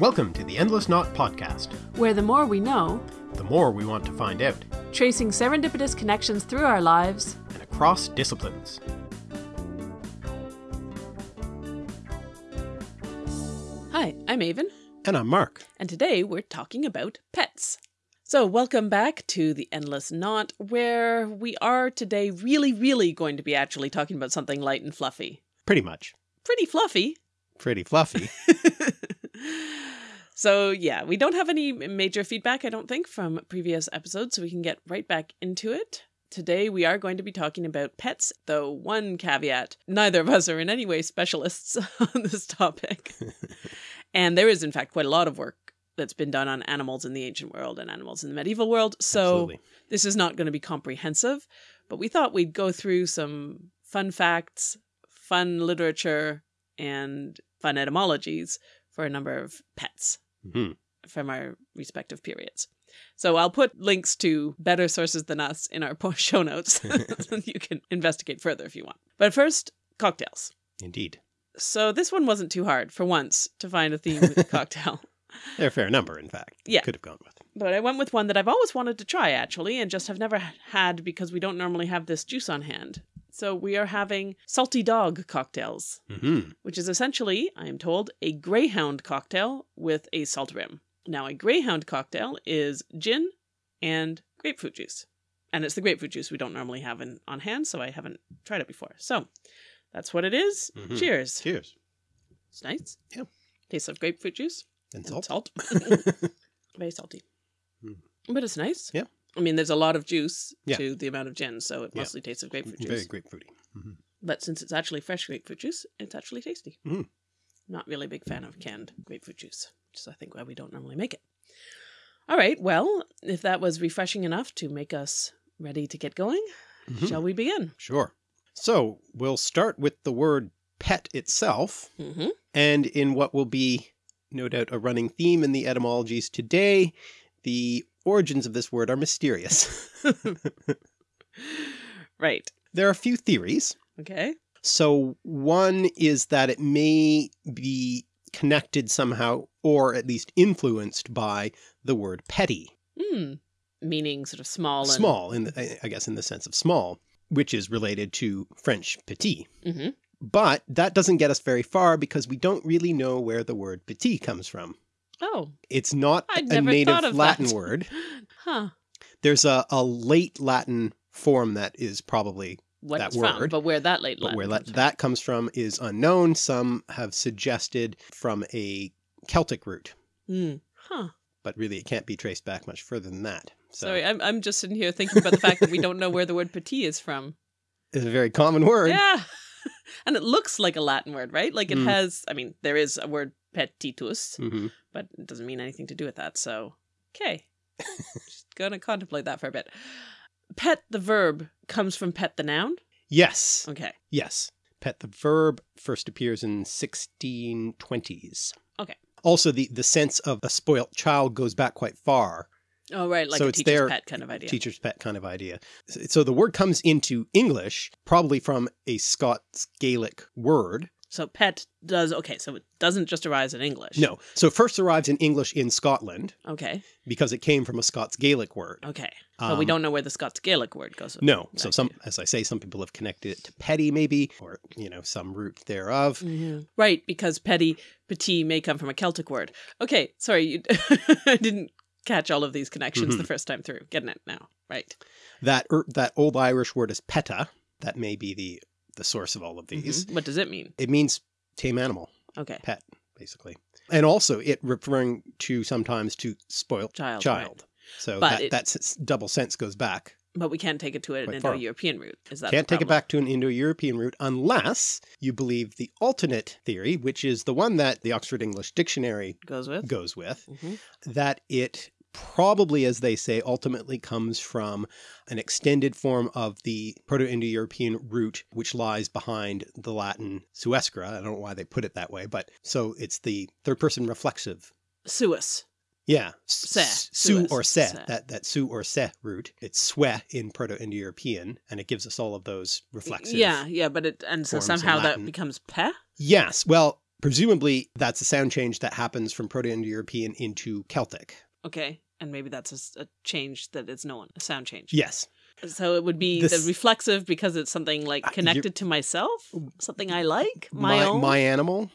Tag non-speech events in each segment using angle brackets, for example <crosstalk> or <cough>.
Welcome to the Endless Knot Podcast. where the more we know, The more we want to find out, tracing serendipitous connections through our lives, and across disciplines. Hi, I'm Aven, And I'm Mark. and today we're talking about pets. So, welcome back to the Endless Knot, where we are today really, really going to be actually talking about something light and fluffy. Pretty much. Pretty fluffy. Pretty fluffy. <laughs> so, yeah, we don't have any major feedback, I don't think, from previous episodes, so we can get right back into it. Today, we are going to be talking about pets, though, one caveat neither of us are in any way specialists <laughs> on this topic. <laughs> and there is, in fact, quite a lot of work that's been done on animals in the ancient world and animals in the medieval world. So, Absolutely. this is not going to be comprehensive, but we thought we'd go through some fun facts, fun literature, and fun etymologies for a number of pets Mhm. from our respective periods. So I'll put links to better sources than us in our <laughs> show notes so <laughs> <laughs> you can investigate further if you want. But first, cocktails. Indeed. So this one wasn't too hard for once to find a themed cocktail. They're a fair number, in fact. Yeah. Could have gone with. But I went with one that I've always wanted to try actually and just have never had because we don't normally have this juice on hand. So we are having salty dog cocktails, Mm-hmm. which is essentially, I am told, a greyhound cocktail with a salt rim. Now, a greyhound cocktail is gin and grapefruit juice. And it's the grapefruit juice we don't normally have in, on hand, so I haven't tried it before. So that's what it is. Mhm. Cheers. Cheers. It's nice. Yeah. Tastes of grapefruit juice. And and salt. <laughs> Very salty. Mm. But it's nice. Yeah. I mean, there's a lot of juice Yeah. to the amount of gin, so it Yeah. mostly tastes of grapefruit Very juice. grapefruity. Mhm. But since it's actually fresh grapefruit juice, it's actually tasty. Mm. Not really a big fan of canned grapefruit juice, which is, I think, why we don't normally make it. All right. Well, if that was refreshing enough to make us ready to get going, Mhm. shall we begin? Sure. So we'll start with the word pet itself. Mm-hmm. And in what will be, no doubt, a running theme in the etymologies today, the origins of this word are mysterious. <laughs> Right. there are a few theories. Okay. So one is that it may be connected somehow, or at least influenced by the word petty. Hmm. Meaning sort of small and Small, in the, I guess in the sense of small, which is related to French petit. Mhm. But that doesn't get us very far because we don't really know where the word petit comes from. Oh, It's not I'd a native of Latin that. word. <laughs> huh. There's a, a late Latin form that is probably, What That it's from, word, but where that late but Latin where comes that, from. that comes from is unknown. Some have suggested from a Celtic root, Hmm. Huh. but really it can't be traced back much further than that. So Sorry, I'm I'm just sitting here thinking about the fact that we don't know where the word petit is from. <laughs> it's a very common word. Yeah. <laughs> and it looks like a Latin word, right? Like it Mm. has I mean, there is a word petitus, hmm but it doesn't mean anything to do with that. So, okay. <laughs> just gonna contemplate that for a bit. Pet the verb comes from pet the noun. Yes. Okay. Yes. Pet the verb first appears in 1620s. Okay. Also, the, the sense of a spoilt child goes back quite far. Oh right, like So a it's teacher's their pet kind of idea. Teacher's pet kind of idea. So so the word comes into English probably from a Scots Gaelic word. So pet does okay, so it doesn't just arise in English. No. So it first arrives in English in Scotland Okay. because it came from a Scots Gaelic word. Okay. but we Um, don't know where the Scots Gaelic word goes. No. So some, to. as I say, some people have connected it to petty maybe, or, you know, some root thereof. Mhm. Right, because petty petit may come from a Celtic word. Okay, sorry, you, <laughs> I didn't catch all of these connections Mhm. the first time through. Getting it now. Right. That er, that old Irish word is peta. That may be the the source of all of these. Mhm. What does it mean? It means tame animal, Okay. pet, basically, and also it referring to sometimes to spoiled Child. child. So But that it- that double sense goes back. But we can't take it to an Indo-European root. Is that Can't take it back to an Indo-European root unless you believe the alternate theory, which is the one that the Oxford English Dictionary Goes with. goes with, Mhm. that it probably, as they say, ultimately comes from an extended form of the Proto-Indo-European root, which lies behind the Latin suescere. I don't know why they put it that way, but so it's the third person reflexive. Suis. Yeah. Se, Su or se, se. that, that su or se root. It's swe in Proto-Indo-European, and it gives us all of those reflexive. Yeah, yeah, but it and so somehow that becomes pe. Yes. Well, presumably that's a sound change that happens from Proto-Indo-European into Celtic. Okay. And maybe that's a change that is known, a sound change. Yes. So it would be This- the reflexive because it's something like connected to myself, something I like, my, own, my animal.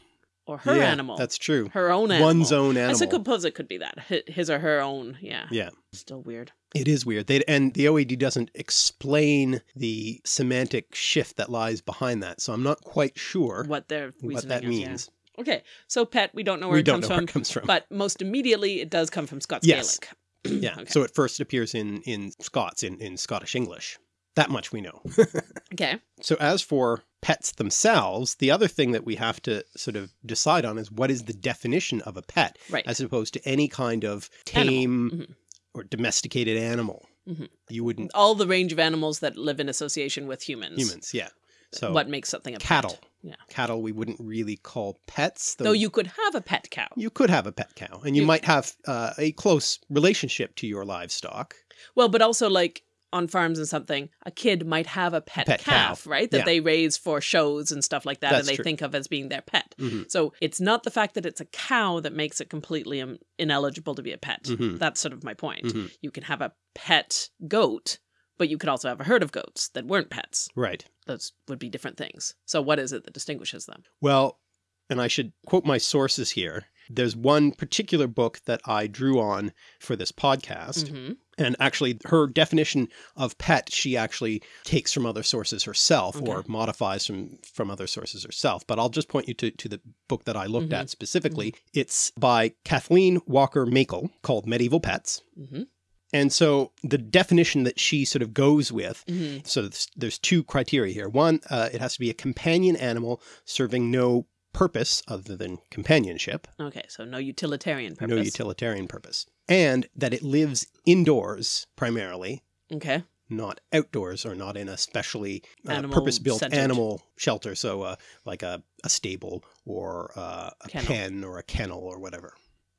or her Yeah, animal. That's true. her own animal. One's own I animal. suppose it could be that hi- his or her own. Yeah. Yeah. Still weird. It is weird. They and the OED doesn't explain the semantic shift that lies behind that, so I'm not quite sure What their what that is, yeah. Okay. So pet, we don't know where We it don't comes know where from, it comes from. but most immediately it does come from Scots Yes. Gaelic. <clears throat> yeah. okay. So it first appears in in Scots in in Scottish English. That much we know. <laughs> Okay. So as for pets themselves, the other thing that we have to sort of decide on is what is the definition of a pet Right. as opposed to any kind of tame Mhm. or domesticated animal. Mhm. You wouldn't All the range of animals that live in association with humans. humans, yeah. So what makes something a pet. cattle. Yeah. Cattle we wouldn't really call pets. Though you could have a pet cow. you could have a pet cow and you, You- might have uh, a close relationship to your livestock. Well, but also like on farms and something, a kid might have a pet, pet calf, cow. right? That Yeah. they raise for shows and stuff like that, That's and they true. think of as being their pet. Mhm. So it's not the fact that it's a cow that makes it completely um, ineligible to be a pet. Mhm. That's sort of my point. Mhm. You can have a pet goat, but you could also have a herd of goats that weren't pets. Right. Those would be different things. So what is it that distinguishes them? Well, and I should quote my sources here. There's one particular book that I drew on for this podcast. hmm And actually, her definition of pet, she actually takes from other sources herself or modifies from, from other sources herself. But I'll just point you to, to the book that I looked Mhm. at specifically. It's by Kathleen Walker Meikle called Medieval Pets. And so the definition that she sort of goes with hmm so there's, there's two criteria here. One, uh, it has to be a companion animal serving no purpose other than companionship, Okay, so no utilitarian purpose. no utilitarian purpose, and that it lives indoors primarily, Okay. not outdoors or not in a specially uh, purpose-built animal shelter. So uh, like a, a stable or uh, a Kennel. pen or a kennel or whatever.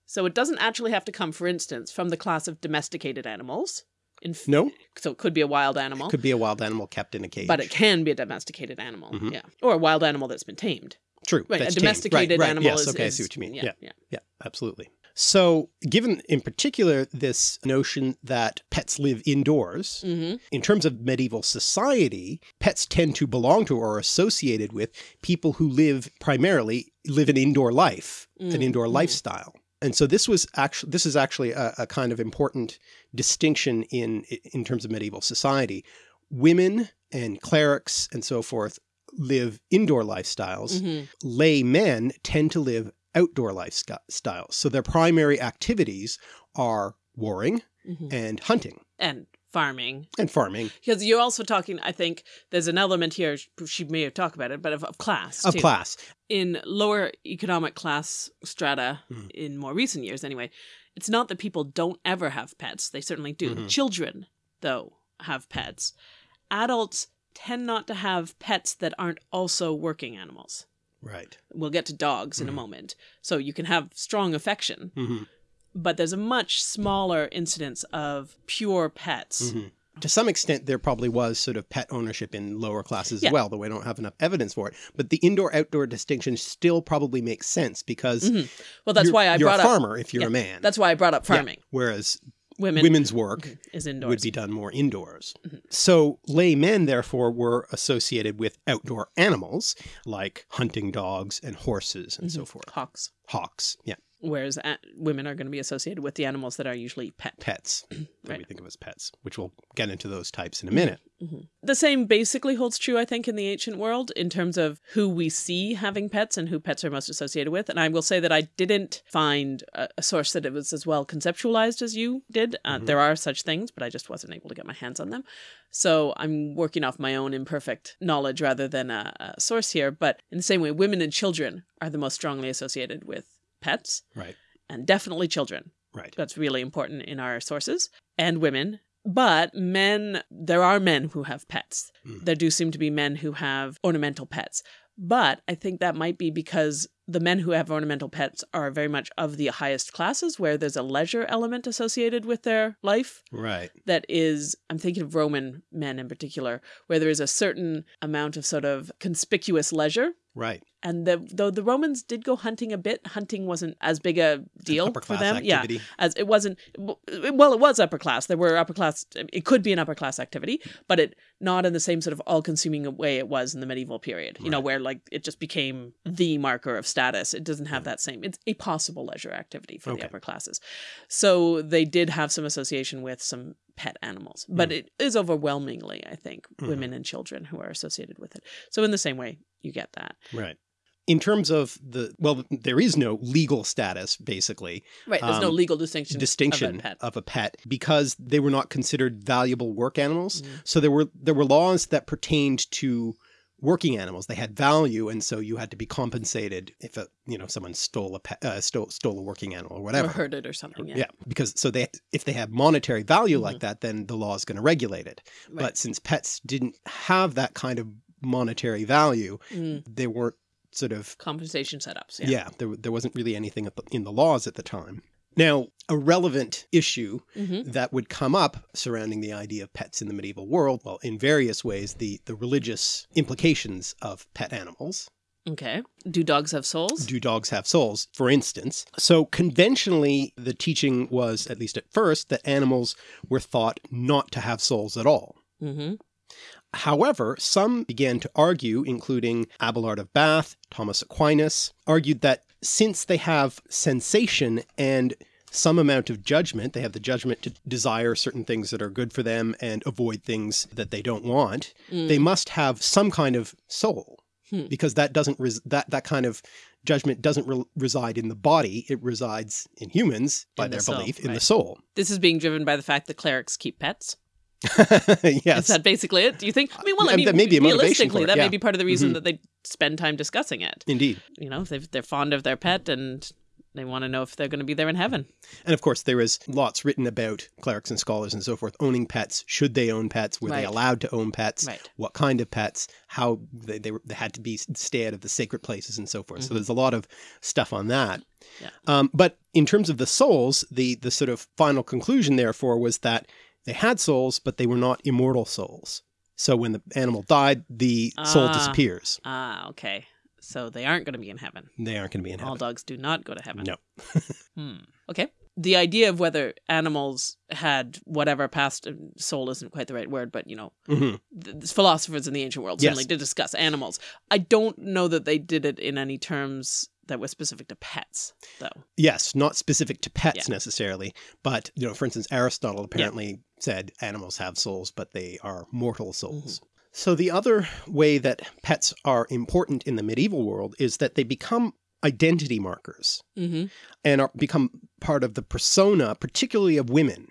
So it doesn't actually have to come, for instance, from the class of domesticated animals. In No, So it could be a wild animal, could be a wild animal kept in a cage. but it can be a domesticated animal. Mhm. Yeah. Or a wild animal that's been tamed. True. Right. a domesticated right, right. animal yes, is. okay, I see what you mean. Yeah. yeah. yeah. Yeah, absolutely. So, given in particular this notion that pets live indoors, hmm in terms of medieval society, pets tend to belong to or are associated with people who live primarily live an indoor life, an Mm, indoor mm. lifestyle. And so this was actually this is actually a, a kind of important distinction in in terms of medieval society. Women and clerics and so forth live indoor lifestyles hmm lay men tend to live outdoor lifestyles. So their primary activities are warring hmm and hunting And farming. and farming Because you're also talking, I think there's an element here, she may have talked about it, but of, of class. of too. class. in lower economic class strata Mhm. in more recent years anyway it's not that people don't ever have pets they certainly do Mhm. children though have pets adults tend not to have pets that aren't also working animals Right. we'll get to dogs in a Mhm. moment so you can have strong affection hmm but there's a much smaller incidence of pure pets hmm To some extent, there probably was sort of pet ownership in lower classes Yeah. as well, though we don't have enough evidence for it. But the indoor-outdoor distinction still probably makes sense because Mhm. well that's why i you're brought a up farmer if you're Yeah, a man. that's why i brought up Yeah. farming Whereas women women's work is indoors would be done more indoors. Mhm. So laymen, therefore, were associated with outdoor animals like hunting dogs and horses and so Mhm. forth. hawks Hawks, yeah, whereas a- women are going to be associated with the animals that are usually pet. pets <clears throat> that Right. we think of as pets, which we'll get into those types in a minute. The same basically holds true, I think, in the ancient world in terms of who we see having pets and who pets are most associated with. And I will say that I didn't find a, a source that it was as well conceptualized as you did. Uh, Mhm. There are such things, but I just wasn't able to get my hands on them. So I'm working off my own imperfect knowledge rather than a, a source here. But in the same way, women and children are the most strongly associated with pets, Right, and definitely children. right. That's really important in our sources. And women. But men, there are men who have pets. Mm. There do seem to be men who have ornamental pets. But I think that might be because the men who have ornamental pets are very much of the highest classes where there's a leisure element associated with their life Right. that is, I'm thinking of Roman men in particular, where there is a certain amount of sort of conspicuous leisure Right. And the, though the Romans did go hunting a bit, hunting wasn't as big a deal Upper for them. Yeah, as it wasn't. Well, it was upper class. There were upper class. It could be an upper class activity, but it not in the same sort of all consuming way it was in the medieval period. You know, where like it just became the marker of status. It doesn't have that same. It's a possible leisure activity for Okay. the upper classes. So they did have some association with some pet animals, but Mm. it is overwhelmingly, I think, Mhm. women and children who are associated with it. So in the same way, you get that. Right. In terms of the, well, there is no legal status, basically, Right. There's no Um, legal distinction. distinction Of a pet. of a pet because they were not considered valuable work animals. Mhm. So there were there were laws that pertained to working animals. They had value, and so you had to be compensated if a you know someone stole a pet, uh, stole stole a working animal or whatever. Or it or something. Yeah. yeah. because so they if they have monetary value Mhm. like that, then the law is going to regulate it. Right. But since pets didn't have that kind of monetary value, Mm. they weren't sort of compensation setups. yeah, Yeah. there, there wasn't really anything the- in the laws at the time. Now, a relevant issue hmm that would come up surrounding the idea of pets in the medieval world, well, in various ways, the, the religious implications of pet animals. Okay. Do dogs have souls? Do dogs have souls, for instance? So conventionally, the teaching was, at least at first, that animals were thought not to have souls at all. hmm However, some began to argue, including Adelard of Bath, Thomas Aquinas, argued that since they have sensation and some amount of judgment, they have the judgment to desire certain things that are good for them and avoid things that they don't want, Mm. they must have some kind of soul Hmm. because that doesn't res- that that kind of judgment doesn't re- reside in the body it resides in humans by In the their soul, belief in the soul This is being driven by the fact that clerics keep pets. <laughs> yes Is that basically it? Do you think? I mean, well, I mean, that may be realistically, that yeah. may be part of the reason Mhm. that they spend time discussing it. indeed You know, if they've- they're fond of their pet and they want to know if they're going to be there in heaven. And of course, there is lots written about clerics and scholars and so forth owning pets. Should they own pets? Were they allowed to own pets? Right. What kind of pets? How they, they, were, they had to be stay out of the sacred places and so forth. So Mhm. there's a lot of stuff on that. Yeah. Um, but in terms of the souls, the the sort of final conclusion, therefore, was that they had souls, but they were not immortal souls. So when the animal died, the soul Ah. disappears. Ah, okay. So they aren't going to be in heaven. They aren't going to be in heaven. All dogs do not go to heaven. No. <laughs> Hmm. Okay. The idea of whether animals had whatever past soul isn't quite the right word, but you know, Mhm. th- th- philosophers in the ancient world Yes. certainly did discuss animals. I don't know that they did it in any terms that were specific to pets, though. Yes, not specific to pets Yeah. necessarily, but you know, for instance, Aristotle apparently said animals have souls, but they are mortal souls. Mm-hmm. So the other way that pets are important in the medieval world is that they become identity markers Mm-hmm. and are become part of the persona, particularly of women.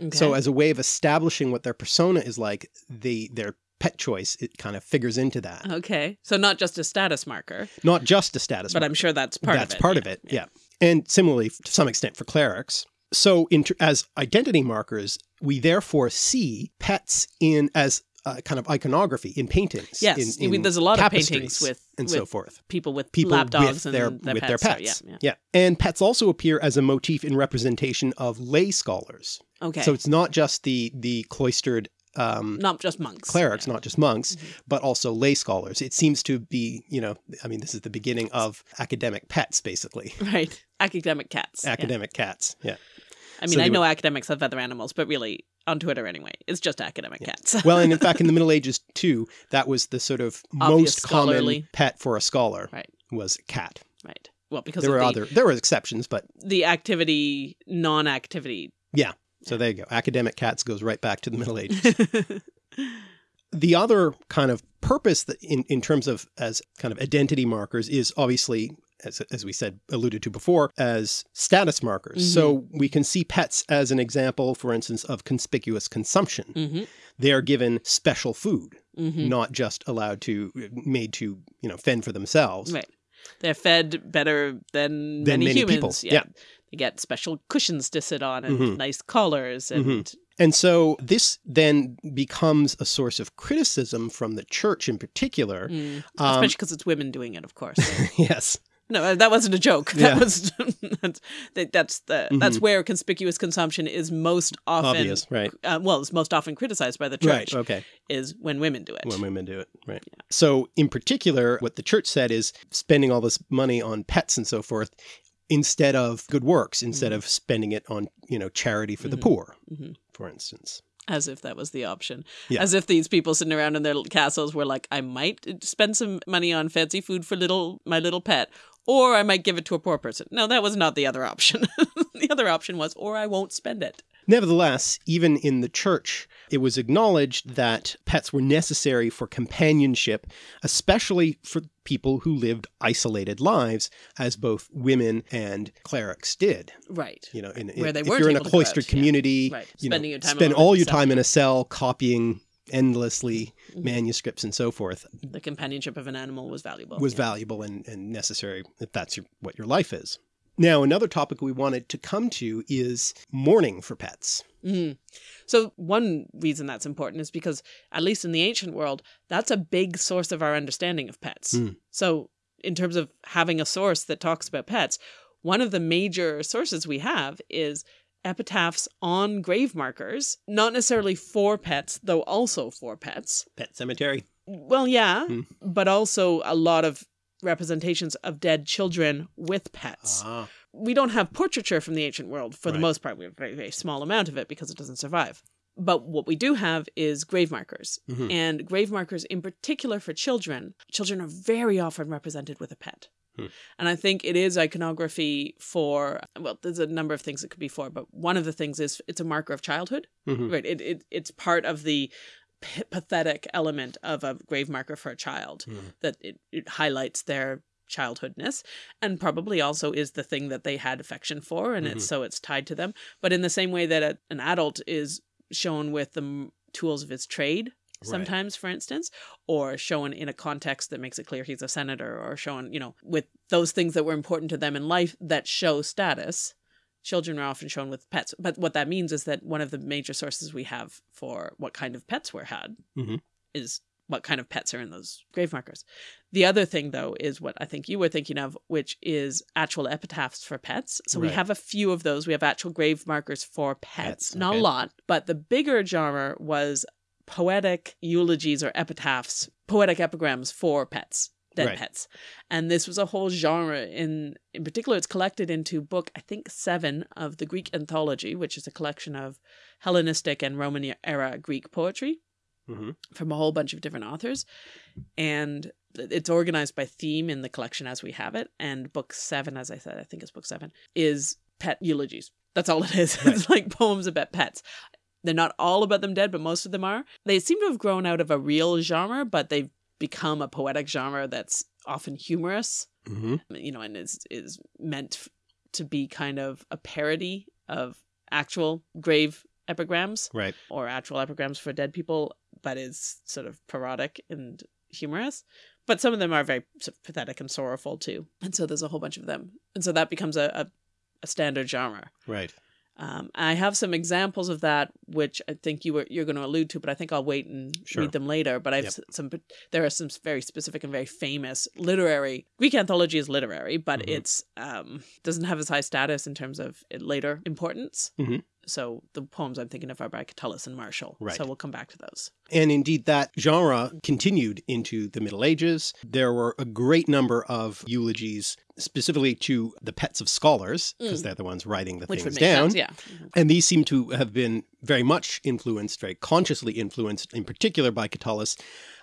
Okay. So as a way of establishing what their persona is like, the their pet choice it kind of figures into that. okay. So not just a status marker, Not just a status but marker. I'm sure that's part That's of it. part yeah, of it, yeah. And similarly, to some extent, for clerics. So, in, as identity markers, we therefore see pets in as uh, kind of iconography in paintings. Yes, in, I mean, in there's a lot of paintings with, and with so forth. people with People lap dogs with and their their with pets. their so pets. yeah, and pets also appear as a motif in representation of lay scholars. Okay. So it's not just the the cloistered um, not just monks. clerics, yeah. not just monks, Mhm. but also lay scholars. It seems to be, you know, I mean, this is the beginning of academic pets, basically. <laughs> Right. Academic cats. yeah. Academic cats. Yeah. I mean, they I know would- academics have other animals, but really, on Twitter anyway, it's just academic cats. Well, and in <laughs> fact, in the Middle Ages too, that was the sort of Obvious most common scholarly. pet for a scholar Right. was cat. right. Well, because There were the, other, there were exceptions, but the activity, non-activity. So there you go. Academic cats goes right back to the Middle Ages. <laughs> the other kind of purpose that in, in terms of as kind of identity markers is obviously as, as we said alluded to before as status markers so we can see pets as an example for instance of conspicuous consumption hmm they are given special food hmm not just allowed to made to you know fend for themselves Right. They're fed better than, Than many, many humans. people, yeah. They get special cushions to sit on and Mhm. nice collars and Mhm. And so this then becomes a source of criticism from the church in particular. Mm. Um, especially because it's women doing it, of course. <laughs> yes. No, uh, that wasn't a joke. Yeah. That was <laughs> that's that, that's the that's where conspicuous consumption is most often Obvious, right? uh, well, it's most often criticized by the church Right. Okay. is when women do it. When women do it, right? So, in particular, what the church said is spending all this money on pets and so forth instead of good works, instead mm. of spending it on you know charity for the mm-hmm. poor, Mhm. for instance. As if that was the option. Yeah. As if these people sitting around in their castles were like, I might uh, spend some money on fancy food for little my little pet, or I might give it to a poor person. No, that was not the other option. <laughs> the other option was, or I won't spend it. Nevertheless, even in the church, it was acknowledged that pets were necessary for companionship, especially for people who lived isolated lives, as both women and clerics did. Right. You know, in, Where they if you're in a able to go cloistered out, yeah. community, Right. you know, Spending your time spend all your time in a cell copying endlessly mm-hmm. manuscripts and so forth The companionship of an animal was valuable. was yeah. valuable and, and necessary if that's your, what your life is. Now, another topic we wanted to come to is mourning for pets. Mm. So one reason that's important is because, at least in the ancient world, that's a big source of our understanding of pets. Mm. So in terms of having a source that talks about pets, one of the major sources we have is epitaphs on grave markers, not necessarily for pets, though also for pets. Pet cemetery. Well, yeah, Hmm. but also a lot of representations of dead children with pets Ah, we don't have portraiture from the ancient world for the most part. We have a very, very small amount of it because it doesn't survive. But what we do have is grave markers. Mhm. And grave markers, in particular for children, children are very often represented with a pet. Hmm. And I think it is iconography for, well, there's a number of things it could be for, but one of the things is it's a marker of childhood. mhm. Right. It, it, it's part of the pathetic element of a grave marker for a child Mhm. that it, it highlights their childhoodness and probably also is the thing that they had affection for and it's so it's tied to them but in the same way that a, an adult is shown with the m- tools of his trade Right. sometimes for instance or shown in a context that makes it clear he's a senator or shown you know with those things that were important to them in life that show status children are often shown with pets. But what that means is that one of the major sources we have for what kind of pets were had Mhm. is what kind of pets are in those grave markers. The other thing though is what i think you were thinking of which is actual epitaphs for pets. So we have a few of those. We have actual grave markers for pets, Pets, not okay. a lot but the bigger genre was poetic eulogies or epitaphs poetic epigrams for pets dead Right. pets. And this was a whole genre in in particular it's collected into book i think seven of the greek anthology which is a collection of hellenistic and roman era greek poetry Mhm. from a whole bunch of different authors. And it's organized by theme in the collection as we have it. And book seven as i said i think it's book seven is pet eulogies. That's all it is. <laughs> It's like poems about pets. They're not all about them dead but most of them are. They seem to have grown out of a real genre but they've become a poetic genre that's often humorous Mhm. you know and is is meant to be kind of a parody of actual grave epigrams Right. or actual epigrams for dead people, but is sort of parodic and humorous. But some of them are very sort of pathetic and sorrowful too. And so there's a whole bunch of them. And so that becomes a, a, a standard genre. Right. Um, I have some examples of that, which I think you were you're going to allude to, but I think I'll wait and Sure. read them later. But I've Yep. some there are some very specific and very famous literary Greek anthology is literary, but Mhm. it's um, doesn't have as high status in terms of later importance. Mhm. So the poems I'm thinking of are by Catullus and Martial. Right. So we'll come back to those. And indeed, that genre continued into the Middle Ages. There were a great number of eulogies specifically to the pets of scholars, because Mm. they're the ones writing the Which things down. sense, yeah. Mhm. And these seem to have been very much influenced, very consciously influenced, in particular by Catullus,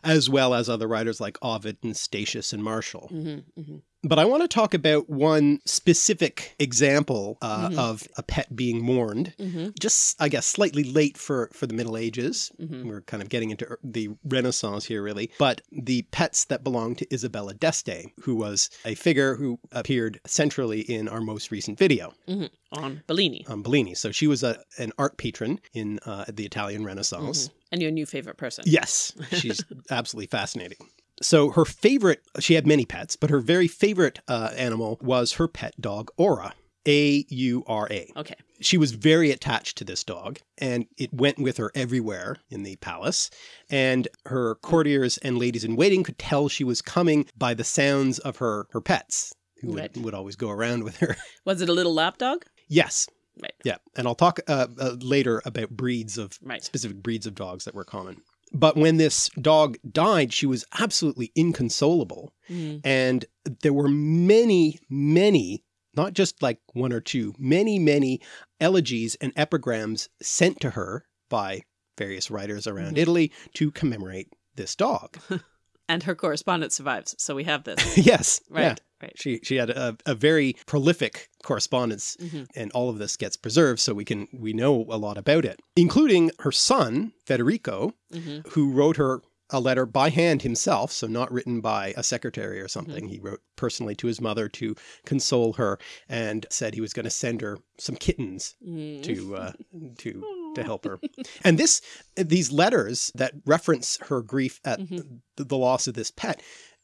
as well as other writers like Ovid and Statius and Martial. Mhm, mhm. But I want to talk about one specific example uh, Mhm. of a pet being mourned. Mhm, Just, I guess, slightly late for, for the Middle Ages. mhm. We're kind of getting into er, the Renaissance here, really. But the pets that belonged to Isabella d'Este, who was a figure who appeared centrally in our most recent video Mhm. On Bellini. on Bellini. So she was a, an art patron in uh, the Italian Renaissance. Mhm. And your new favorite person. Yes, <laughs> she's absolutely fascinating. So her favorite, she had many pets, but her very favorite uh, animal was her pet dog, Aura. A U R A. Okay. She was very attached to this dog and it went with her everywhere in the palace. And her courtiers and ladies in waiting could tell she was coming by the sounds of her, her pets who Right. would, would always go around with her. <laughs> Was it a little lapdog? yes. Right. Yeah. And I'll talk uh, uh, later about breeds of Right. specific breeds of dogs that were common. But when this dog died, she was absolutely inconsolable. Mm. And there were many, many, not just like one or two, many, many elegies and epigrams sent to her by various writers around Mhm. Italy to commemorate this dog. <laughs> And her correspondence survives, so we have this. <laughs> yes. Right. Yeah. Right. She, she had a, a very prolific correspondence Mhm. and all of this gets preserved so we can we know a lot about it including her son Federico hmm who wrote her a letter by hand himself so not written by a secretary or something he wrote personally to his mother to console her and said he was going to send her some kittens Mm. to uh, <laughs> to to help her and this these letters that reference her grief at Mhm. the, the loss of this pet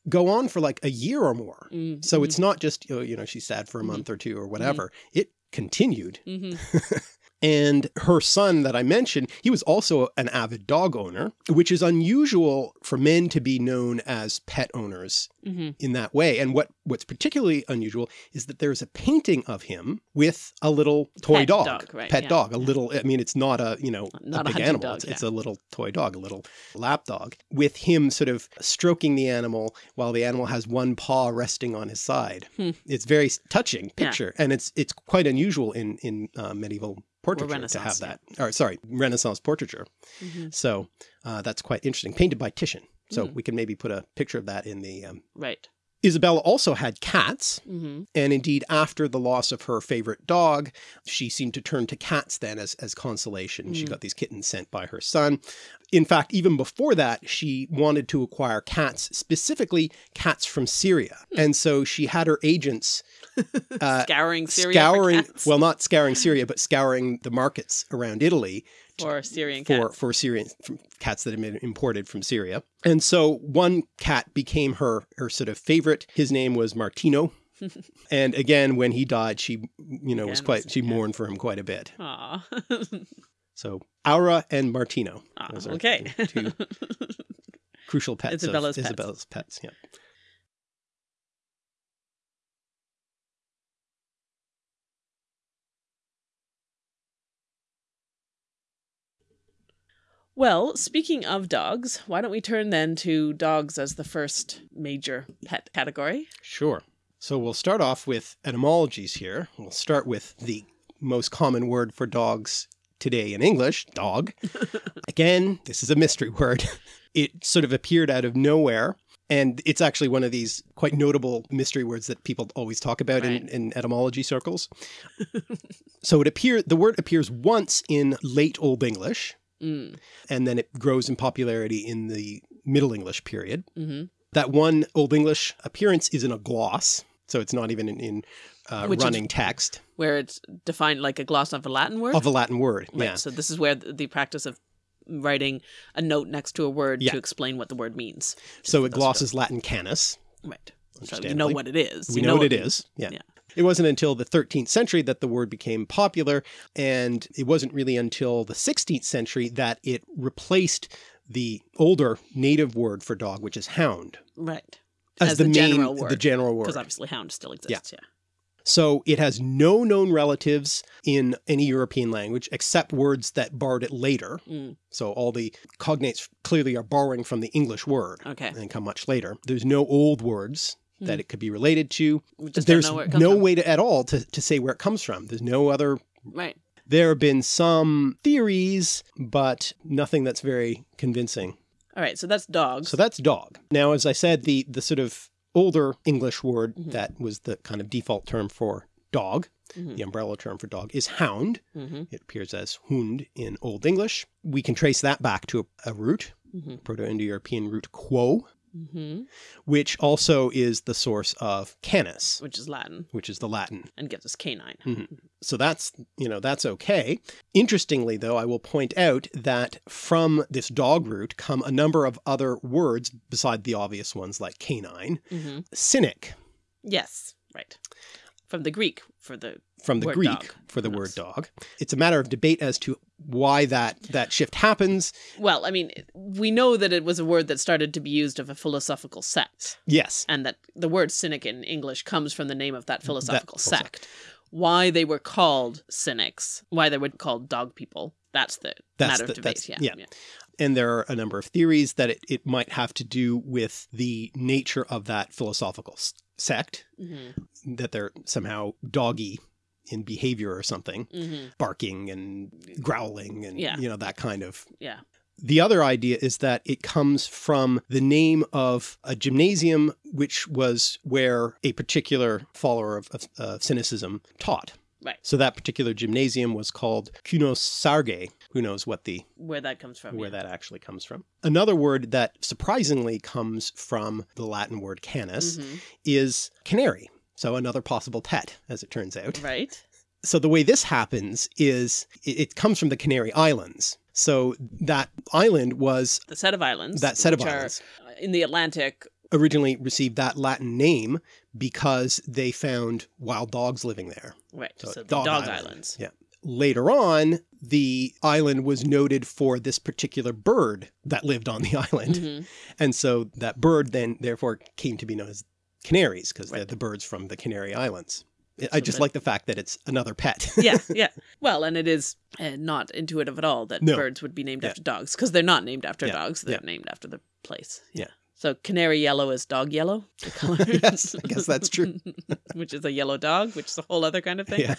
go on for like a year or more Mm. so it's not just you know she's sad for a Mhm. month or two or whatever it continued hmm <laughs> and her son that I mentioned, he was also an avid dog owner, which is unusual for men to be known as pet owners hmm in that way. And what, what's particularly unusual is that there's a painting of him with a little toy Pet dog, dog, right, pet yeah, dog, a yeah. little, I mean, it's not a, you know, Not a a big hunting animal. dog, it's, yeah. it's a little toy dog, a little lap dog with him sort of stroking the animal while the animal has one paw resting on his side. Hmm. It's very touching picture. And it's, it's quite unusual in, in uh, medieval portraiture to have that. Or sorry, Renaissance portraiture. hmm So uh, that's quite interesting. Painted by Titian. So Mm. we can maybe put a picture of that in the. Um... Right. Isabella also had cats, hmm and indeed, after the loss of her favorite dog, she seemed to turn to cats then as, as consolation. She Mm. got these kittens sent by her son. In fact, even before that, she wanted to acquire cats, specifically cats from Syria. Hmm. And so she had her agents <laughs> uh, Scouring Syria scouring, well, not scouring Syria, but scouring the markets around Italy or Syrian for cats. for Syrian cats that had been imported from Syria. And so one cat became her her sort of favorite. His name was Martino. <laughs> and again, when he died, she you know was quite she mourned for him quite a bit. Aw. <laughs> So Aura and Martino. Ah, Those are okay. two <laughs> crucial pets Isabella's of pets. Isabella's pets. Yeah. Well, speaking of dogs, why don't we turn then to dogs as the first major pet category? Sure. So we'll start off with etymologies here. We'll start with the most common word for dogs today in English, dog. <laughs> Again, this is a mystery <laughs> word. It sort of appeared out of nowhere. And it's actually one of these quite notable mystery words that people always talk about in, in etymology circles. <laughs> so it appear the word appears once in late Old English, Mm. and then it grows in popularity in the Middle English period. hmm That one Old English appearance is in a gloss, so it's not even in, in uh, Which is- running text Where it's defined like a gloss of a Latin word. of a Latin word. Right, Yeah. So this is where the, the practice of writing a note next to a word Yeah. to explain what the word means. So it glosses Latin canis. Right. So you know what it is. We You know, what it means. is. Yeah. Yeah. It wasn't until the 13th century that the word became popular, and it wasn't really until the 16th century that it replaced the older native word for dog, which is hound, Right. as, As the, the main, general word, the general word. Because obviously hound still exists. Yeah. So it has no known relatives in any European language except words that borrowed it later. Mm. So all the cognates clearly are borrowing from the English word Okay. and come much later. There's no old words that Hmm. it could be related to. We just don't There's know where it comes no from. way to, at all to, to say where it comes from. There's no other. Right. There have been some theories, but nothing that's very convincing. All right. So that's dog. So that's dog. Now, as I said, the the sort of older English word Mhm. that was the kind of default term for dog, Mhm. the umbrella term for dog, is hound. hmm It appears as hund in Old English. We can trace that back to a, a root, hmm Proto-Indo-European root quo, hmm which also is the source of canis, Which is Latin which is the Latin. and gives us canine. So that's, you know, that's okay. Interestingly, though, I will point out that from this dog root come a number of other words beside the obvious ones like canine, hmm cynic, Yes. Right. From the Greek for the from the Word Greek dog. for the Yes. word dog. It's a matter of debate as to why that that shift happens. well, I mean, we know that it was a word that started to be used of a philosophical sect, Yes. and that the word cynic in English comes from the name of that philosophical philosoph- sect. Why they were called cynics, why they were called dog people, that's the That's matter the- of debate. that's- Yeah, yeah. And there are a number of theories that it, it might have to do with the nature of that philosophical sect, hmm that they're somehow doggy in behavior or something, hmm barking and growling and Yeah. you know that kind of Yeah. The other idea is that it comes from the name of a gymnasium, which was where a particular follower of, of cynicism taught. Right. So that particular gymnasium was called Kunosarge. Who knows what the Where that comes from. where yeah. that actually comes from. Another word that surprisingly comes from the Latin word canis Mhm. is canary. So another possible pet, as it turns out. Right. So the way this happens is it, it comes from the Canary Islands. So that island was The set of islands. that set of islands uh, in the Atlantic. originally received that Latin name because they found wild dogs living there. Right. So So, the Dog dog, Island. islands. Yeah. Later on, the island was noted for this particular bird that lived on the <laughs> island. Mhm. And so that bird then therefore came to be known as canaries because they're the birds from the Canary Islands. I just like the fact that it's another pet. <laughs> yeah, yeah. Well, and it is uh, not intuitive at all that No. birds would be named Yeah. after dogs because they're not named after Yeah, dogs. They're yeah. named after the place. Yeah. So canary yellow is dog yellow. The <laughs> color. Yes, I guess that's true. which is a yellow dog, which is a whole other kind of thing. Yeah.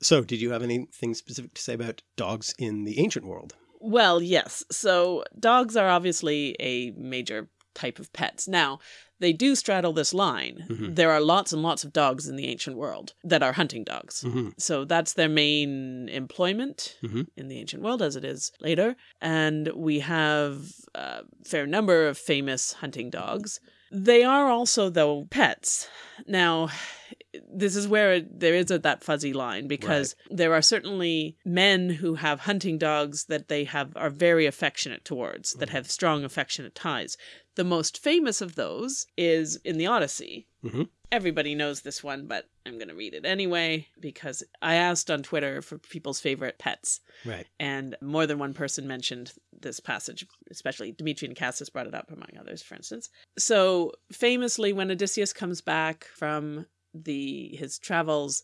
So, did you have anything specific to say about dogs in the ancient world? Well, yes. So dogs are obviously a major type of pets. Now, they do straddle this line. Mhm. There are lots and lots of dogs in the ancient world that are hunting dogs. Mhm. So that's their main employment Mhm. in the ancient world, as it is later. And we have a fair number of famous hunting dogs. They are also, though, pets. Now, this is where it, there is a, that fuzzy line because there are certainly men who have hunting dogs that they have are very affectionate towards, that Mhm. have strong affectionate ties. The most famous of those is in the Odyssey. Mhm. Everybody knows this one, but I'm going to read it anyway because I asked on Twitter for people's favorite pets, Right. and more than one person mentioned this passage, especially Dimitri and Cassis brought it up, among others, for instance. So, famously, when Odysseus comes back from the his travels,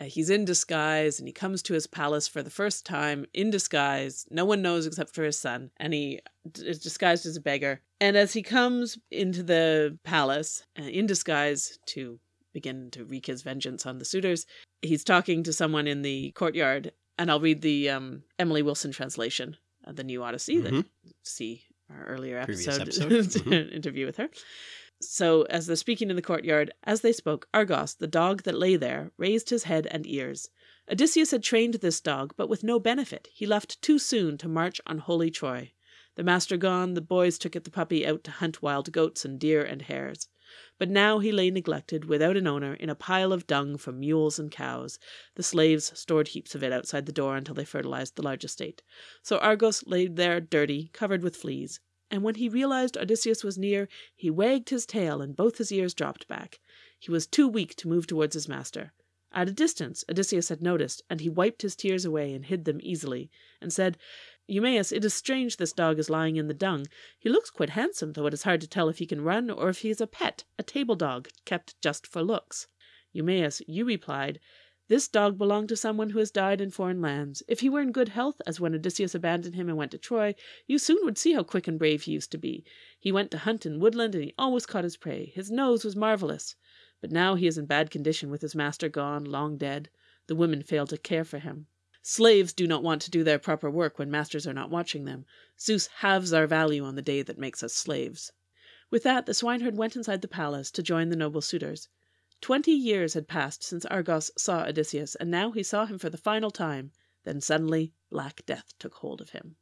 uh, he's in disguise and he comes to his palace for the first time in disguise. No one knows except for his son, and he is disguised as a beggar. And as he comes into the palace uh, in disguise to begin to wreak his vengeance on the suitors, he's talking to someone in the courtyard. And I'll read the um, Emily Wilson translation of the New Odyssey that Mhm. see our earlier episode, episode. <laughs> Mhm. interview with her. So, as they're speaking in the courtyard, as they spoke, Argos, the dog that lay there, raised his head and ears. Odysseus had trained this dog, but with no benefit. He left too soon to march on holy Troy. The master gone, the boys took the puppy out to hunt wild goats and deer and hares. But now he lay neglected, without an owner, in a pile of dung from mules and cows. The slaves stored heaps of it outside the door until they fertilized the large estate. So Argos lay there dirty, covered with fleas. And when he realized Odysseus was near, he wagged his tail and both his ears dropped back. He was too weak to move towards his master. At a distance, Odysseus had noticed, and he wiped his tears away and hid them easily, and said, Eumaeus, it is strange this dog is lying in the dung. He looks quite handsome, though it is hard to tell if he can run or if he is a pet, a table dog, kept just for looks. Eumaeus, you replied, This dog belonged to someone who has died in foreign lands. If he were in good health, as when Odysseus abandoned him and went to Troy, you soon would see how quick and brave he used to be. He went to hunt in woodland, and he always caught his prey. His nose was marvellous. But now he is in bad condition with his master gone, long dead. The women fail to care for him. Slaves do not want to do their proper work when masters are not watching them. Zeus halves our value on the day that makes us slaves. With that, the swineherd went inside the palace to join the noble suitors. Twenty years had passed since Argos saw Odysseus, and now he saw him for the final time. Then suddenly, Black Death took hold of him.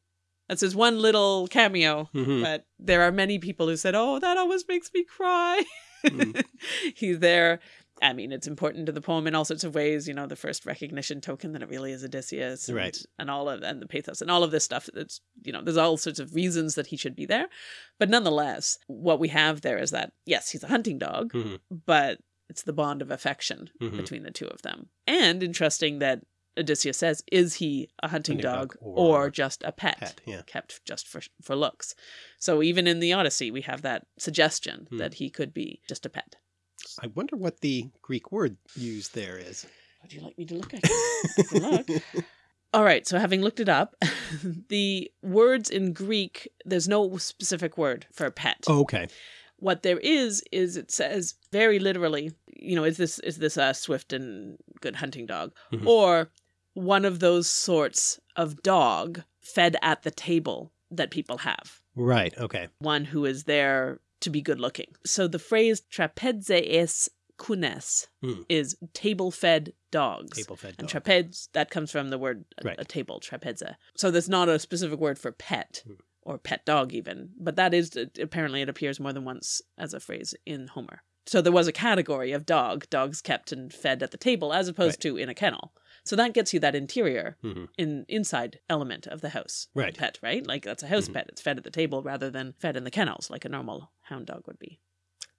That's his one little cameo, Mhm. but there are many people who said, Oh, that always makes me cry. Mm. <laughs> He's there. I mean, it's important to the poem in all sorts of ways. You know, the first recognition token that it really is Odysseus, and, Right. and all of and the pathos and all of this stuff. That's you know, there's all sorts of reasons that he should be there, but nonetheless, what we have there is that yes, he's a hunting dog, Mhm. but it's the bond of affection Mhm. between the two of them. And interesting that Odysseus says, is he a hunting, Hunting dog, dog or, or just a pet, Pet, yeah. kept just for for looks? So even in the Odyssey, we have that suggestion Hmm. that he could be just a pet. I wonder what the Greek word used there is. Would you like me to look at it? can look. All right, so having looked it up, <laughs> the words in Greek, there's no specific word for pet. Oh, okay. What there is is it says very literally, you know, is this is this a swift and good hunting dog Mhm. or one of those sorts of dog fed at the table that people have. Right. Okay. One who is there to be good looking. So the phrase trapeze kunes Hmm. is table fed dogs. Table fed And trapeze, that comes from the word a, Right. a table, trapeze. So there's not a specific word for pet Hmm. Or pet dog even, but that is apparently it appears more than once as a phrase in Homer. So there was a category of dog, dogs kept and fed at the table as opposed Right. to in a kennel. So that gets you that interior Mhm. in inside element of the house Right. pet, right? Like that's a house Mhm. pet. It's fed at the table rather than fed in the kennels like a normal hound dog would be.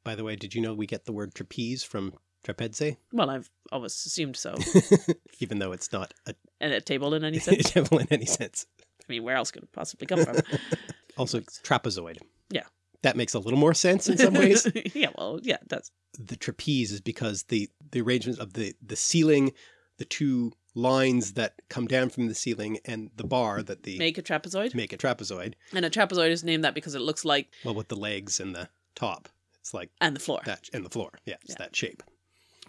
By the way, did you know we get the word trapeze from trapeza? Well, I've always assumed so. <laughs> Even though it's not a and a table in any <laughs> sense. devil in any sense. I mean, where else could it possibly come from? <laughs> Also, trapezoid. Yeah. That makes a little more sense in some ways. <laughs> yeah, well, yeah, that's the trapeze is because the the arrangement of the the ceiling, the two lines that come down from the ceiling, and the bar that the make a trapezoid. make a trapezoid. And a trapezoid is named that because it looks like Well, with the legs and the top, it's like and the floor. that, and the floor. Yeah, it's Yeah. that shape.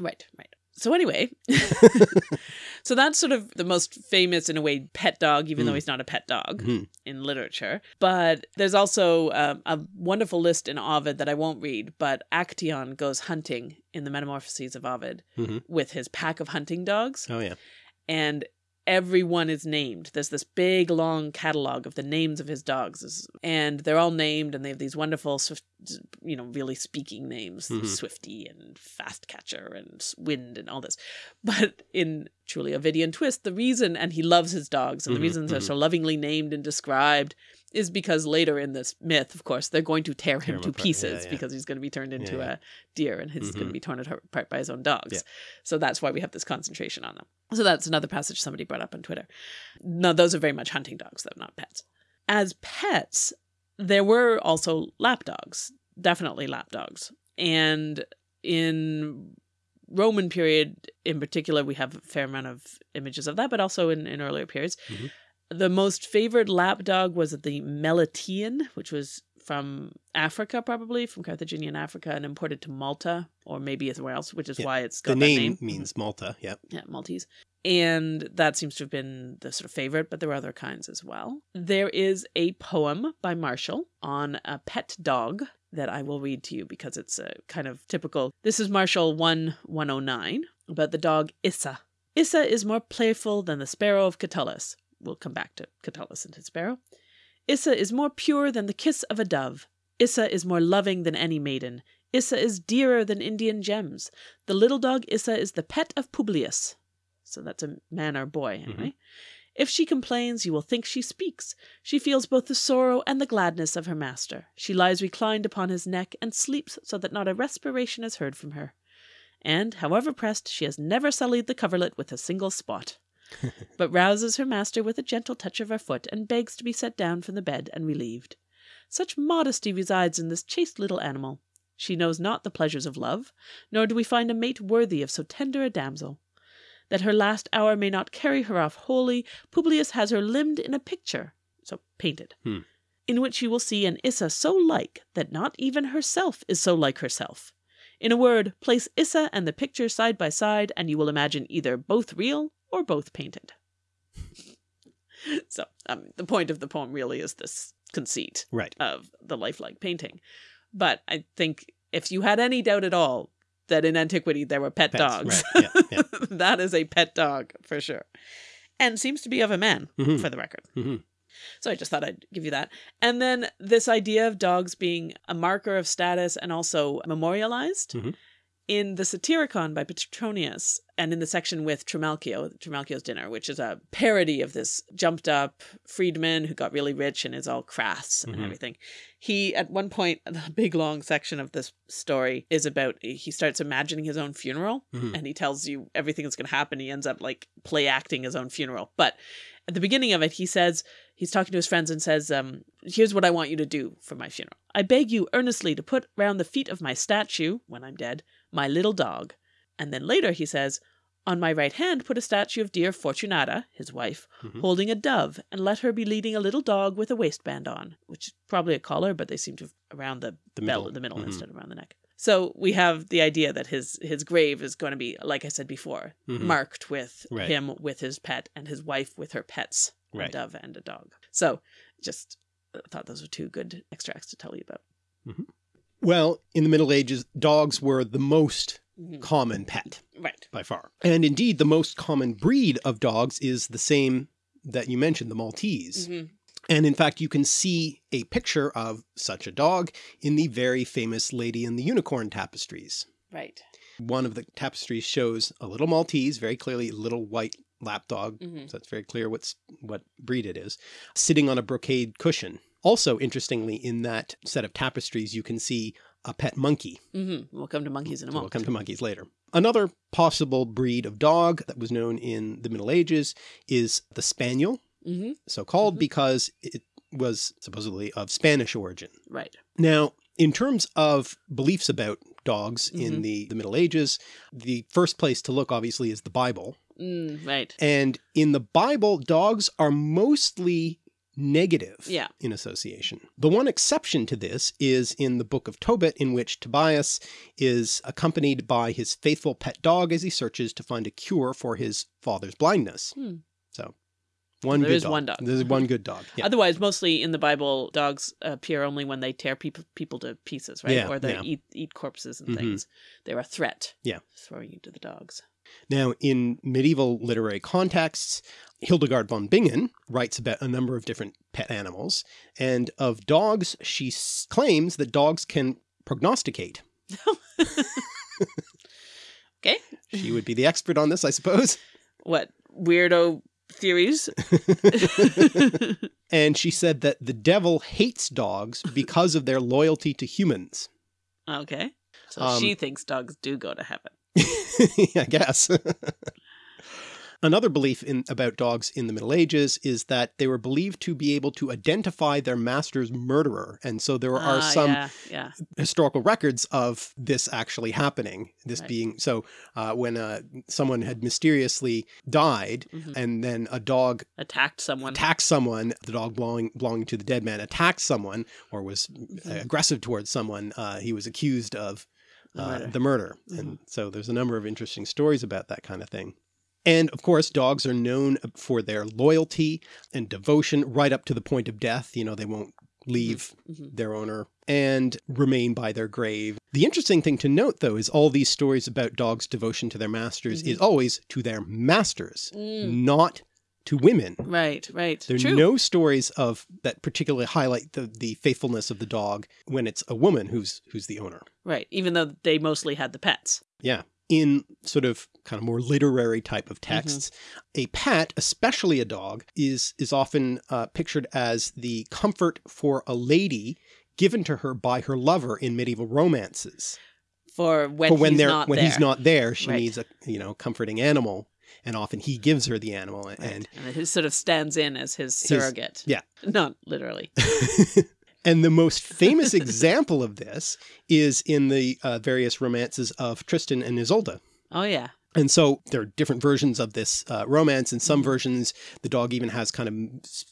Right, right. So anyway, <laughs> so that's sort of the most famous in a way pet dog, even though Mm. he's not a pet dog Mhm. in literature. But there's also um, a wonderful list in Ovid that I won't read. But Actaeon goes hunting in the Metamorphoses of Ovid Mhm. with his pack of hunting dogs. Oh yeah. and everyone is named. There's this big long catalog of the names of his dogs, and they're all named, and they have these wonderful, swift, you know, really speaking names: Mhm. Swifty and Fast Catcher and Wind and all this. <laughs> But in truly Ovidian twist, the reason, and he loves his dogs, and the Mhm, reason they're mhm. so lovingly named and described is because later in this myth, of course, they're going to tear him him to apart. Yeah, pieces yeah. because he's going to be turned into yeah. a deer and he's going to be torn apart by his own dogs. So that's why we have this concentration on them. So that's another passage somebody brought up on Twitter. No, those are very much hunting dogs, though, not pets. As pets, there were also lap dogs, definitely lap dogs. And in Roman period in particular, we have a fair amount of images of that, but also in, in earlier periods. Mhm. The most favored lap dog was the Melitian, which was from Africa, probably from Carthaginian Africa, and imported to Malta or maybe somewhere else, which is Yeah. why it's The got that name, name. means Malta. Yep. Yeah, Maltese. And that seems to have been the sort of favorite, but there were other kinds as well. There is a poem by Martial on a pet dog that I will read to you because it's a kind of typical. This is Martial one one oh nine about the dog Issa. Issa is more playful than the sparrow of Catullus. We'll come back to Catullus and his sparrow. Issa is more pure than the kiss of a dove. Issa is more loving than any maiden. Issa is dearer than Indian gems. The little dog Issa is the pet of Publius. So that's a man or boy, mm-hmm. anyway. If she complains, you will think she speaks. She feels both the sorrow and the gladness of her master. She lies reclined upon his neck and sleeps so that not a respiration is heard from her. And, however pressed, she has never sullied the coverlet with a single spot, <laughs> but rouses her master with a gentle touch of her foot and begs to be set down from the bed and relieved. Such modesty resides in this chaste little animal. She knows not the pleasures of love, nor do we find a mate worthy of so tender a damsel. That her last hour may not carry her off wholly, Publius has her limned in a picture, so painted, Hmm. in which you will see an Issa so like that not even herself is so like herself. In a word, place Issa and the picture side by side, and you will imagine either both real or both painted. <laughs> so, um, the point of the poem really is this conceit Right. of the lifelike painting. But I think if you had any doubt at all that in antiquity there were pet Pets, dogs, right, yeah, yeah. <laughs> that is a pet dog for sure. And seems to be of a man, Mhm. for the record. Mhm. So I just thought I'd give you that. And then this idea of dogs being a marker of status and also memorialized Mhm. In the Satyricon by Petronius, and in the section with Trimalchio, Trimalchio's Dinner, which is a parody of this jumped up freedman who got really rich and is all crass and Mhm. everything. He, at one point, <laughs> the big long section of this story is about, he starts imagining his own funeral Mhm. and he tells you everything that's going to happen. He ends up like play acting his own funeral. But at the beginning of it, he says, he's talking to his friends and says, um, here's what I want you to do for my funeral. I beg you earnestly to put round the feet of my statue, when I'm dead, my little dog. And then later he says, on my right hand put a statue of dear Fortunata, his wife, Mhm. holding a dove, and let her be leading a little dog with a waistband on, which is probably a collar, but they seem to have around the, The belt, middle. the middle Mhm. instead of around the neck. So we have the idea that his his grave is going to be, like I said before, Mhm. marked with Right. him with his pet and his wife with her pets, Right. a dove and a dog. So just uh, thought those were two good extracts to tell you about. Well, in the Middle Ages, dogs were the most Mhm. common pet Right. by far. And indeed, the most common breed of dogs is the same that you mentioned, the Maltese. Mhm. And in fact, you can see a picture of such a dog in the very famous Lady and the Unicorn tapestries. Right. One of the tapestries shows a little Maltese, very clearly a little white lapdog, Mhm. so it's very clear what's what breed it is, sitting on a brocade cushion. Also, interestingly, in that set of tapestries, you can see a pet monkey. hmm We'll come to monkeys in a moment. we'll come to monkeys later. Another possible breed of dog that was known in the Middle Ages is the Spaniel, hmm so called Mhm. because it was supposedly of Spanish origin. Right. Now, in terms of beliefs about dogs in Mhm. the, the Middle Ages, the first place to look obviously is the Bible. Mm, right. And in the Bible, dogs are mostly negative Yeah. in association. The one exception to this is in the book of Tobit, in which Tobias is accompanied by his faithful pet dog as he searches to find a cure for his father's blindness. Hmm. So one There good is dog. one dog. There's one good dog. Yeah. Otherwise, mostly in the Bible, dogs appear only when they tear people people to pieces, right? Yeah, or they yeah. eat eat corpses and Mhm. things. They're a threat. Yeah. Throwing you to the dogs. Now, in medieval literary contexts, Hildegard von Bingen writes about a number of different pet animals, and of dogs, she claims that dogs can prognosticate. <laughs> Okay. She would be the expert on this, I suppose. What weirdo theories? <laughs> And she said that the devil hates dogs because of their loyalty to humans. okay. So Um, she thinks dogs do go to heaven. <laughs> I guess. <laughs> Another belief in about dogs in the Middle Ages is that they were believed to be able to identify their master's murderer. And so there are Ah, some Yeah. Yeah. historical records of this actually happening. This Right. being so uh, when uh, someone had mysteriously died Mhm. and then a dog Attacked someone. attacked someone, the dog belonging, belonging to the dead man attacked someone or was Mhm. aggressive towards someone, uh, he was accused of The uh, murder. the murder. And so there's a number of interesting stories about that kind of thing. And of course, dogs are known for their loyalty and devotion right up to the point of death. You know, they won't leave Mhm. their owner and remain by their grave. The interesting thing to note, though, is all these stories about dogs' devotion to their masters is always to their masters, Mm. not to women. Right. Right. There are True. no stories of that particularly highlight the, the faithfulness of the dog when it's a woman who's who's the owner. Right. Even though they mostly had the pets. Yeah. In sort of kind of more literary type of texts, a pet, especially a dog, is is often uh, pictured as the comfort for a lady given to her by her lover in medieval romances. For when, For when he's they're not when there. he's not there, she Right. needs a you know comforting animal, and often he gives her the animal. Right. And And it sort of stands in as his surrogate. yeah. <laughs> Not literally. <laughs> and the most famous example of this is in the uh, various romances of Tristan and Isolde. Oh yeah. And so there are different versions of this uh, romance. In some Mhm. versions, the dog even has kind of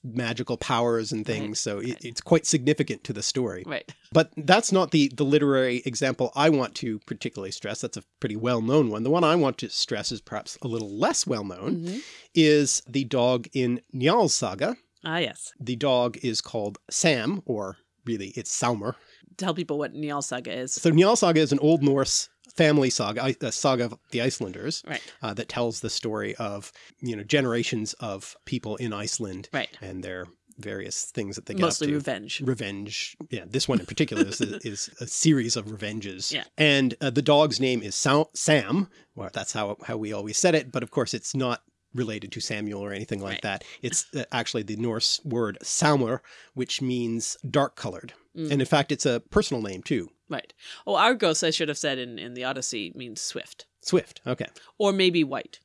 magical powers and things. Right, So it, it's quite significant to the story. Right. But that's not the, the literary example I want to particularly stress. That's a pretty well-known one. The one I want to stress is perhaps a little less well-known, Mhm. is the dog in Njal's saga. Ah yes. The dog is called Sam, or really it's Salmer. Tell people what Njal Saga is. So Njal saga is an Old Norse family saga, a saga of the Icelanders. Right. uh, that tells the story of you know generations of people in Iceland Right. and their various things that they get Mostly up to. revenge. Revenge. Yeah, this one in particular is, a, <laughs> is a series of revenges. Yeah. And uh, the dog's name is Sa- Sam. Well, that's how, how we always said it. But of course, it's not related to Samuel or anything like Right. that. <laughs> It's uh, actually the Norse word Samur, which means dark colored. Mm. And in fact, it's a personal name too. Right. Oh, Argos, I should have said in, in the Odyssey, means swift. Swift. Okay. Or maybe white.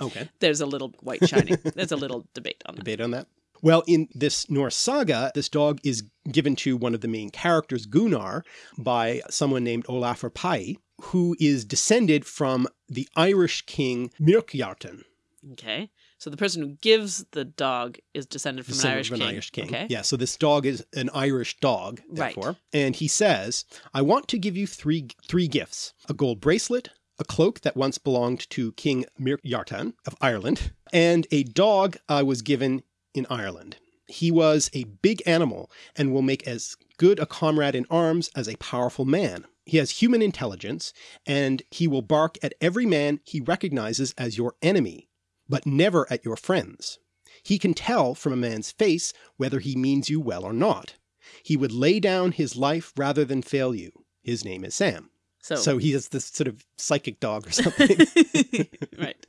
Okay. There's a little white shining. <laughs> There's a little debate on that. debate on that. Well, in this Norse saga, this dog is given to one of the main characters, Gunnar, by someone named Olafur Pai, who is descended from the Irish king Myrkjartan, Okay. So the person who gives the dog is descended from an descendant Irish of an king. Irish king. Okay. Yeah, so this dog is an Irish dog, Right. therefore. And he says, I want to give you three three gifts. A gold bracelet, a cloak that once belonged to King Myrkjartan of Ireland, and a dog I was given in Ireland. He was a big animal and will make as good a comrade in arms as a powerful man. He has human intelligence, and he will bark at every man he recognizes as your enemy, but never at your friends. He can tell from a man's face whether he means you well or not. He would lay down his life rather than fail you. His name is Sam. So, So he is this sort of psychic dog or <laughs> something. right.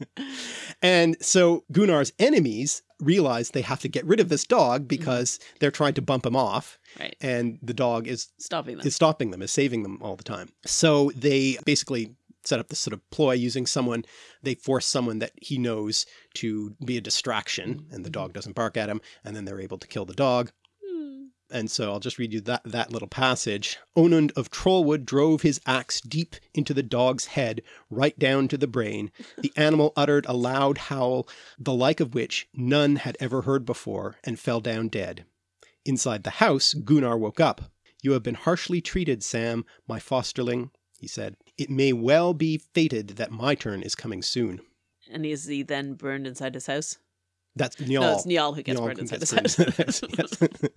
and so Gunnar's enemies realize they have to get rid of this dog mm-hmm. because they're trying to bump him off Right. and the dog is Stopping them. is stopping them, is saving them all the time. So they basically set up this sort of ploy using someone, they force someone that he knows to be a distraction and the dog doesn't bark at him and then they're able to kill the dog. Hmm. And so I'll just read you that, that little passage. Onund of Trollwood drove his axe deep into the dog's head, right down to the brain. The <laughs> animal uttered a loud howl, the like of which none had ever heard before, and fell down dead. Inside the house, Gunnar woke up. You have been harshly treated, Sam, my fosterling, he said. It may well be fated that my turn is coming soon. And is he then burned inside his house? That's Njal. No, it's Niall who gets Njal burned inside gets his burned house. Yes. <laughs>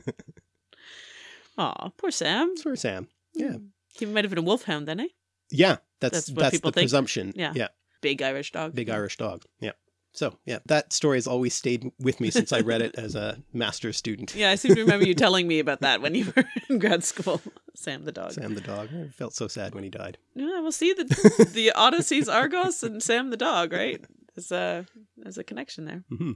<laughs> Aw, poor Sam. For Sam. Yeah. He might have been a wolfhound then, eh? Yeah, that's That's that's, the think? presumption. Yeah. yeah, Big Irish dog. big Irish dog. Yeah. So yeah, that story has always stayed with me since I read it as a master's student. Yeah, I seem to remember you telling me about that when you were <laughs> in grad school. Sam the dog. Sam the dog. I felt so sad when he died. Yeah, we'll see the the <laughs> Odysseys, Argos, and Sam the dog, right? There's a there's a connection there. Mhm.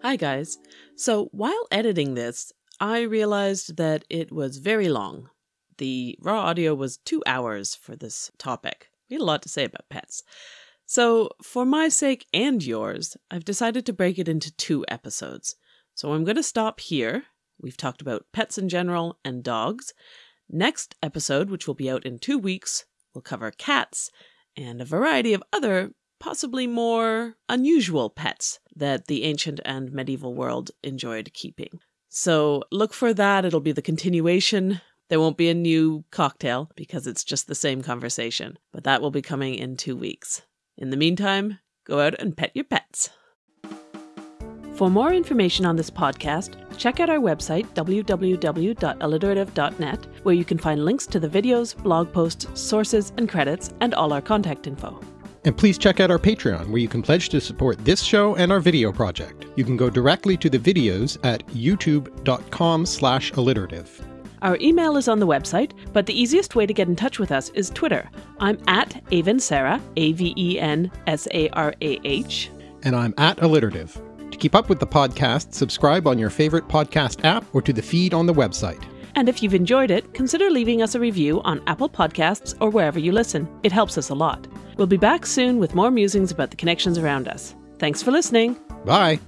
Hi guys. So while editing this, I realized that it was very long. The raw audio was two hours for this topic. We had a lot to say about pets. So, for my sake and yours, I've decided to break it into two episodes. So, I'm going to stop here. We've talked about pets in general and dogs. Next episode, which will be out in two weeks, will cover cats and a variety of other, possibly more unusual pets that the ancient and medieval world enjoyed keeping. So look for that. It'll be the continuation. There won't be a new cocktail because it's just the same conversation, but that will be coming in two weeks. In the meantime, go out and pet your pets. For more information on this podcast, check out our website, www.alliterative.net, where you can find links to the videos, blog posts, sources, and credits, and all our contact info. And please check out our Patreon, where you can pledge to support this show and our video project. You can go directly to the videos at youtube.com slash alliterative. Our email is on the website, but the easiest way to get in touch with us is Twitter. I'm at Aven Sarah, A V E N S A R A H. And I'm at alliterative. To keep up with the podcast, subscribe on your favorite podcast app or to the feed on the website. And if you've enjoyed it, consider leaving us a review on Apple Podcasts or wherever you listen. It helps us a lot. We'll be back soon with more musings about the connections around us. Thanks for listening. Bye!